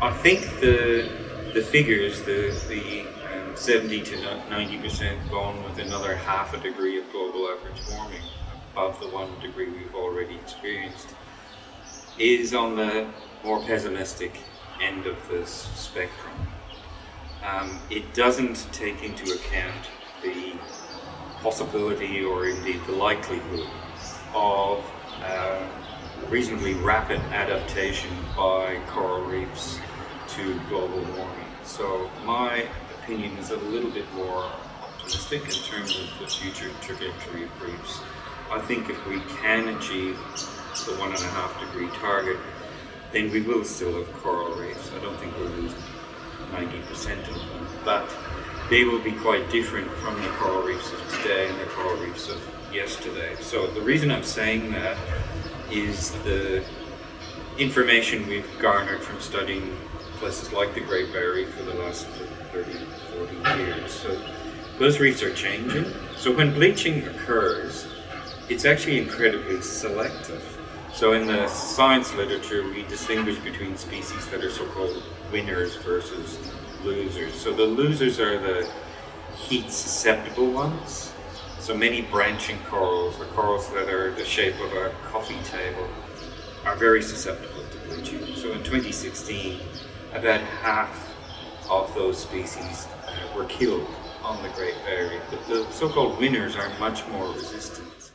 I think the the figures, the the um, 70 to 90 percent gone with another half a degree of global average warming above the one degree we've already experienced, is on the more pessimistic end of the spectrum. Um, it doesn't take into account the possibility or indeed the likelihood of uh, reasonably rapid adaptation by coral reefs to global warming. So my opinion is a little bit more optimistic in terms of the future trajectory of reefs. I think if we can achieve the one and a half degree target, then we will still have coral reefs. I don't think we'll lose 90% of them, but they will be quite different from the coral reefs of today and the coral reefs of yesterday. So the reason I'm saying that is the information we've garnered from studying places like the Great Barrier Reef for the last 30, 40 years. So those reefs are changing. So when bleaching occurs, it's actually incredibly selective. So in the science literature, we distinguish between species that are so-called winners versus losers. So the losers are the heat susceptible ones. So many branching corals, or corals that are the shape of a coffee table, are very susceptible to bleaching. So in 2016, about half of those species uh, were killed on the Great Barrier. But the so-called winners are much more resistant.